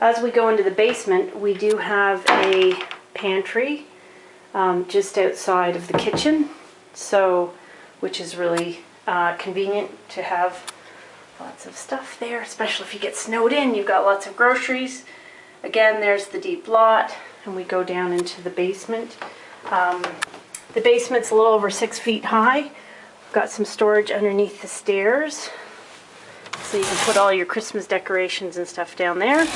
as we go into the basement, we do have a pantry um, just outside of the kitchen, so which is really uh, convenient to have lots of stuff there, especially if you get snowed in. You've got lots of groceries. Again, there's the deep lot, and we go down into the basement. Um, the basement's a little over six feet high. We've got some storage underneath the stairs. So you can put all your Christmas decorations and stuff down there.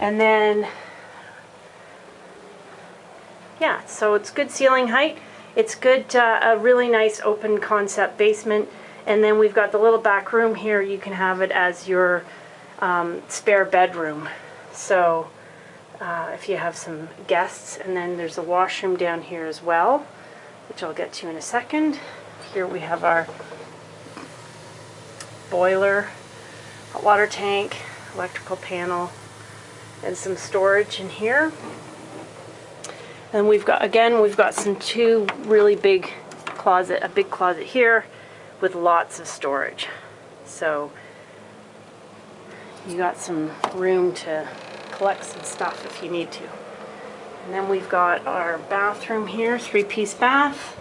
And then, yeah, so it's good ceiling height. It's good, uh, a really nice open concept basement. And then we've got the little back room here. You can have it as your um, spare bedroom. So uh, if you have some guests. And then there's a washroom down here as well, which I'll get to in a second. Here we have our boiler, hot water tank, electrical panel, and some storage in here. And we've got, again, we've got some two really big closet, a big closet here with lots of storage. So you got some room to collect some stuff if you need to. And then we've got our bathroom here, three-piece bath,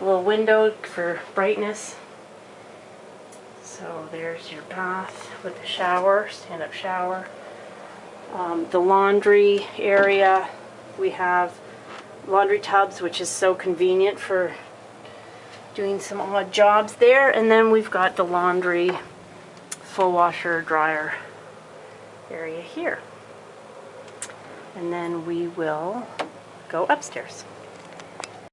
a little window for brightness. So there's your bath with the shower, stand-up shower. Um, the laundry area, we have laundry tubs, which is so convenient for doing some odd jobs there. And then we've got the laundry full washer dryer area here. And then we will go upstairs.